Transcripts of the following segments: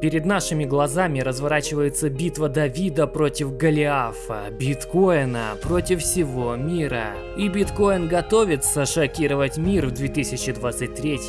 Перед нашими глазами разворачивается битва Давида против Голиафа, биткоина против всего мира. И биткоин готовится шокировать мир в 2023.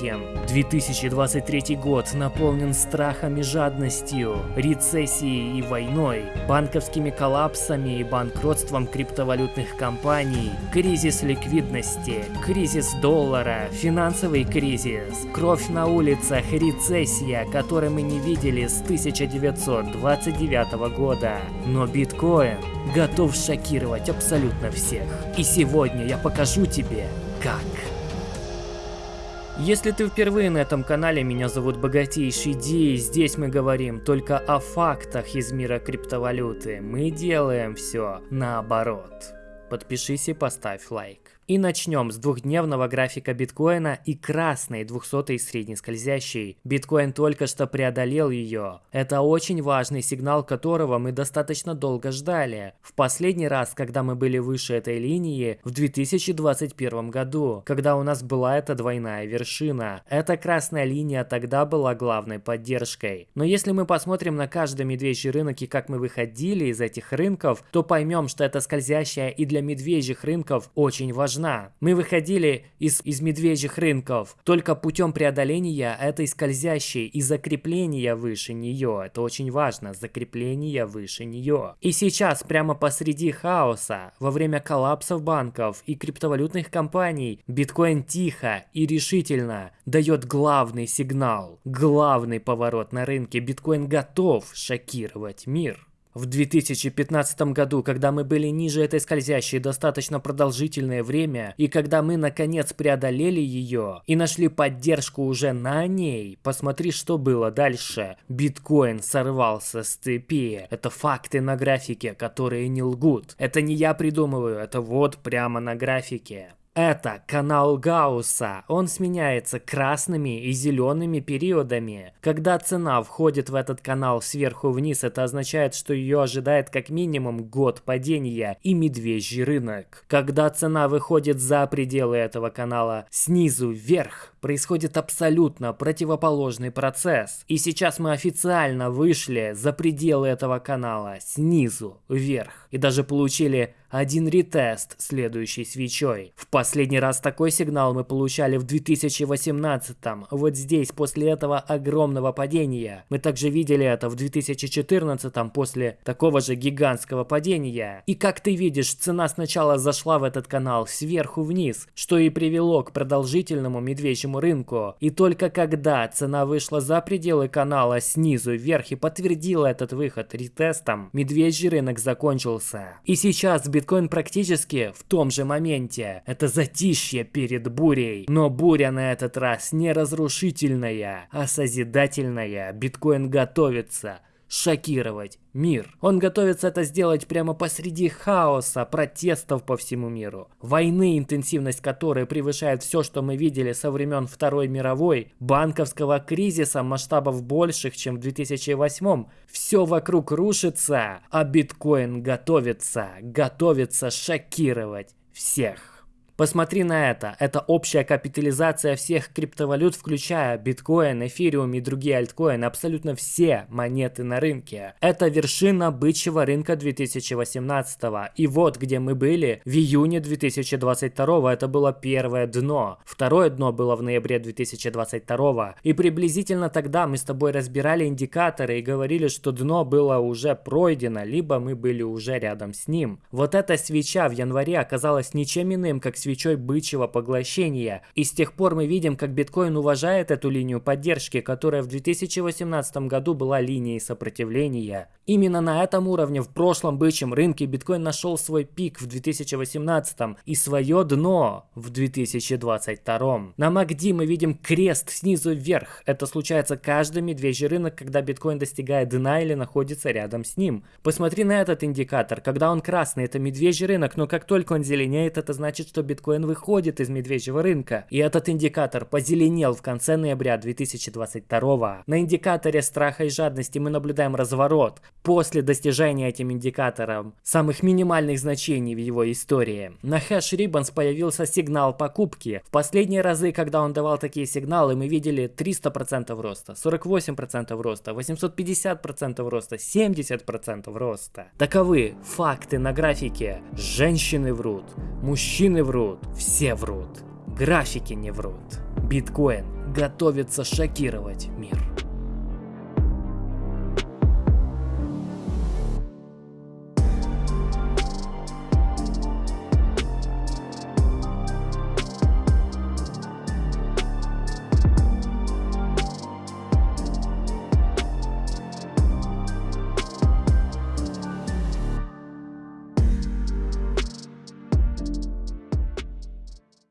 2023 год наполнен страхом и жадностью, рецессией и войной, банковскими коллапсами и банкротством криптовалютных компаний, кризис ликвидности, кризис доллара, финансовый кризис, кровь на улицах, рецессия, которой мы не видели с 1929 года. Но биткоин готов шокировать абсолютно всех. И сегодня я покажу тебе, как. Если ты впервые на этом канале, меня зовут Богатейший Ди, здесь мы говорим только о фактах из мира криптовалюты. Мы делаем все наоборот. Подпишись и поставь лайк. И начнем с двухдневного графика биткоина и красной 200 средней скользящей. Биткоин только что преодолел ее. Это очень важный сигнал, которого мы достаточно долго ждали. В последний раз, когда мы были выше этой линии, в 2021 году, когда у нас была эта двойная вершина. Эта красная линия тогда была главной поддержкой. Но если мы посмотрим на каждый медвежий рынок и как мы выходили из этих рынков, то поймем, что эта скользящая и для медвежьих рынков очень важна важна. Мы выходили из, из медвежьих рынков только путем преодоления этой скользящей и закрепления выше нее. Это очень важно, закрепление выше нее. И сейчас, прямо посреди хаоса, во время коллапсов банков и криптовалютных компаний, биткоин тихо и решительно дает главный сигнал, главный поворот на рынке. Биткоин готов шокировать мир. В 2015 году, когда мы были ниже этой скользящей достаточно продолжительное время, и когда мы наконец преодолели ее и нашли поддержку уже на ней, посмотри, что было дальше. Биткоин сорвался с цепи. Это факты на графике, которые не лгут. Это не я придумываю, это вот прямо на графике. Это канал Гаусса. Он сменяется красными и зелеными периодами. Когда цена входит в этот канал сверху вниз, это означает, что ее ожидает как минимум год падения и медвежий рынок. Когда цена выходит за пределы этого канала снизу вверх, происходит абсолютно противоположный процесс. И сейчас мы официально вышли за пределы этого канала снизу вверх. И даже получили один ретест следующей свечой. В последний раз такой сигнал мы получали в 2018 -м. Вот здесь, после этого огромного падения. Мы также видели это в 2014 после такого же гигантского падения. И как ты видишь, цена сначала зашла в этот канал сверху вниз, что и привело к продолжительному медвежьему рынку. И только когда цена вышла за пределы канала снизу вверх и подтвердила этот выход ретестом, медвежий рынок закончился. И сейчас биткоин практически в том же моменте. Это затишье перед бурей. Но буря на этот раз не разрушительная, а созидательная. Биткоин готовится шокировать мир. Он готовится это сделать прямо посреди хаоса, протестов по всему миру. Войны, интенсивность которой превышает все, что мы видели со времен Второй мировой, банковского кризиса масштабов больших, чем в 2008. Все вокруг рушится, а биткоин готовится, готовится шокировать всех. Посмотри на это. Это общая капитализация всех криптовалют, включая биткоин, эфириум и другие альткоины, абсолютно все монеты на рынке. Это вершина бычьего рынка 2018. И вот где мы были в июне 2022. Это было первое дно. Второе дно было в ноябре 2022. И приблизительно тогда мы с тобой разбирали индикаторы и говорили, что дно было уже пройдено, либо мы были уже рядом с ним. Вот эта свеча в январе оказалась ничем иным, как свеча свечой бычьего поглощения. И с тех пор мы видим, как биткоин уважает эту линию поддержки, которая в 2018 году была линией сопротивления. Именно на этом уровне в прошлом бычьем рынке биткоин нашел свой пик в 2018 и свое дно в 2022. На MACD мы видим крест снизу вверх. Это случается каждый медвежий рынок, когда биткоин достигает дна или находится рядом с ним. Посмотри на этот индикатор. Когда он красный, это медвежий рынок, но как только он зеленеет, это значит, что биткоин выходит из медвежьего рынка. И этот индикатор позеленел в конце ноября 2022. На индикаторе страха и жадности мы наблюдаем разворот после достижения этим индикатором самых минимальных значений в его истории. На хэш Ribbons появился сигнал покупки. В последние разы, когда он давал такие сигналы, мы видели 300% роста, 48% роста, 850% роста, 70% роста. Таковы факты на графике. Женщины врут, мужчины врут, все врут. Графики не врут. Биткоин готовится шокировать мир.